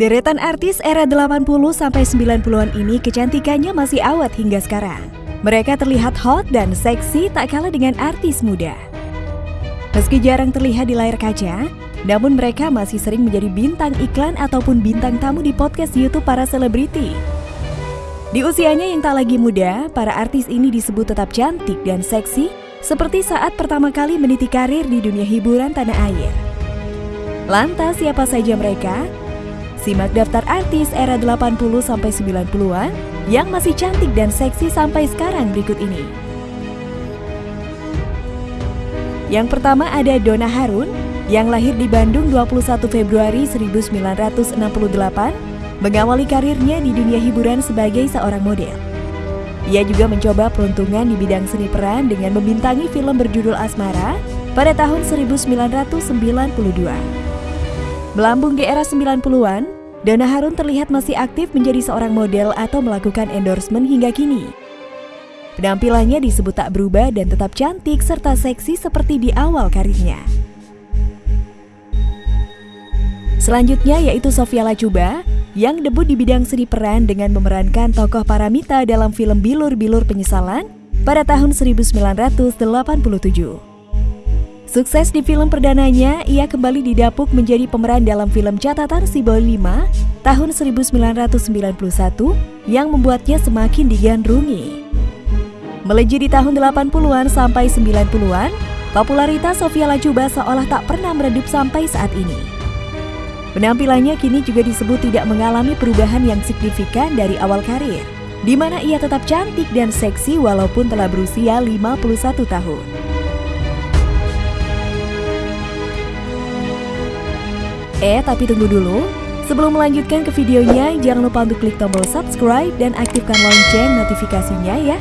Deretan artis era 80 sampai 90-an ini kecantikannya masih awet hingga sekarang. Mereka terlihat hot dan seksi tak kalah dengan artis muda. Meski jarang terlihat di layar kaca, namun mereka masih sering menjadi bintang iklan ataupun bintang tamu di podcast YouTube para selebriti. Di usianya yang tak lagi muda, para artis ini disebut tetap cantik dan seksi seperti saat pertama kali meniti karir di dunia hiburan tanah air. Lantas siapa saja mereka? Simak daftar artis era 80-90-an yang masih cantik dan seksi sampai sekarang berikut ini. Yang pertama ada Donna Harun yang lahir di Bandung 21 Februari 1968, mengawali karirnya di dunia hiburan sebagai seorang model. Ia juga mencoba peruntungan di bidang seni peran dengan membintangi film berjudul Asmara pada tahun 1992. Melambung di era 90-an, Donna Harun terlihat masih aktif menjadi seorang model atau melakukan endorsement hingga kini. Penampilannya disebut tak berubah dan tetap cantik serta seksi seperti di awal karirnya. Selanjutnya yaitu Sofia Lacuba yang debut di bidang seni peran dengan memerankan tokoh Paramita dalam film Bilur-Bilur Penyesalan pada tahun 1987. Sukses di film perdananya, ia kembali didapuk menjadi pemeran dalam film catatan Si Boy 5 tahun 1991 yang membuatnya semakin digandrungi. Melejit di tahun 80-an sampai 90-an, popularitas Sofia Lacuba seolah tak pernah meredup sampai saat ini. Penampilannya kini juga disebut tidak mengalami perubahan yang signifikan dari awal karir, di mana ia tetap cantik dan seksi walaupun telah berusia 51 tahun. Eh, tapi tunggu dulu. Sebelum melanjutkan ke videonya, jangan lupa untuk klik tombol subscribe dan aktifkan lonceng notifikasinya ya.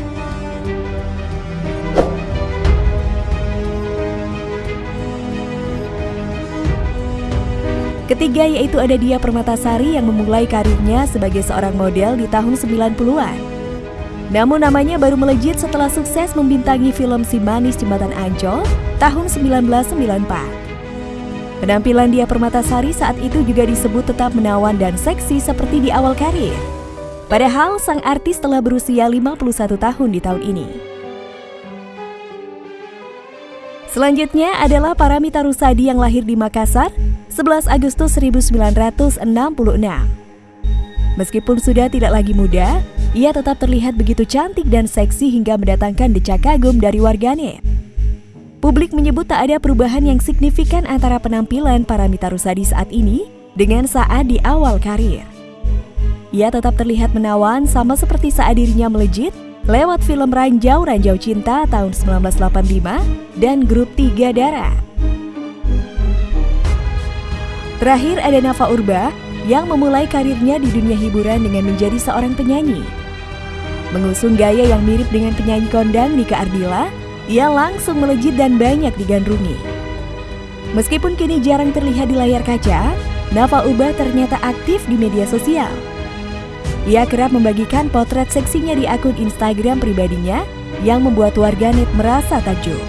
Ketiga yaitu ada Dia Permatasari yang memulai karirnya sebagai seorang model di tahun 90-an. Namun namanya baru melejit setelah sukses membintangi film Si Manis Jembatan Ancol tahun 1994. Penampilan dia Permatasari saat itu juga disebut tetap menawan dan seksi seperti di awal karir. Padahal sang artis telah berusia 51 tahun di tahun ini. Selanjutnya adalah Paramita Rusadi yang lahir di Makassar 11 Agustus 1966. Meskipun sudah tidak lagi muda, ia tetap terlihat begitu cantik dan seksi hingga mendatangkan decak kagum dari warganet. Publik menyebut tak ada perubahan yang signifikan antara penampilan para Mita Rusadi saat ini dengan saat di awal karir. Ia tetap terlihat menawan sama seperti saat dirinya melejit lewat film Ranjau Ranjau Cinta tahun 1985 dan grup Tiga Darah. Terakhir ada Nafa Urba yang memulai karirnya di dunia hiburan dengan menjadi seorang penyanyi. Mengusung gaya yang mirip dengan penyanyi kondang Nika Ardila, ia langsung melejit dan banyak digandrungi. Meskipun kini jarang terlihat di layar kaca, Nafa Uba ternyata aktif di media sosial. Ia kerap membagikan potret seksinya di akun Instagram pribadinya yang membuat warganet merasa takjub.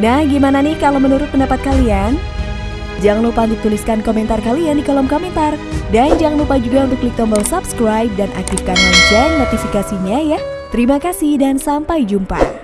Nah, gimana nih kalau menurut pendapat kalian? Jangan lupa untuk tuliskan komentar kalian di kolom komentar. Dan jangan lupa juga untuk klik tombol subscribe dan aktifkan lonceng notifikasinya ya. Terima kasih dan sampai jumpa.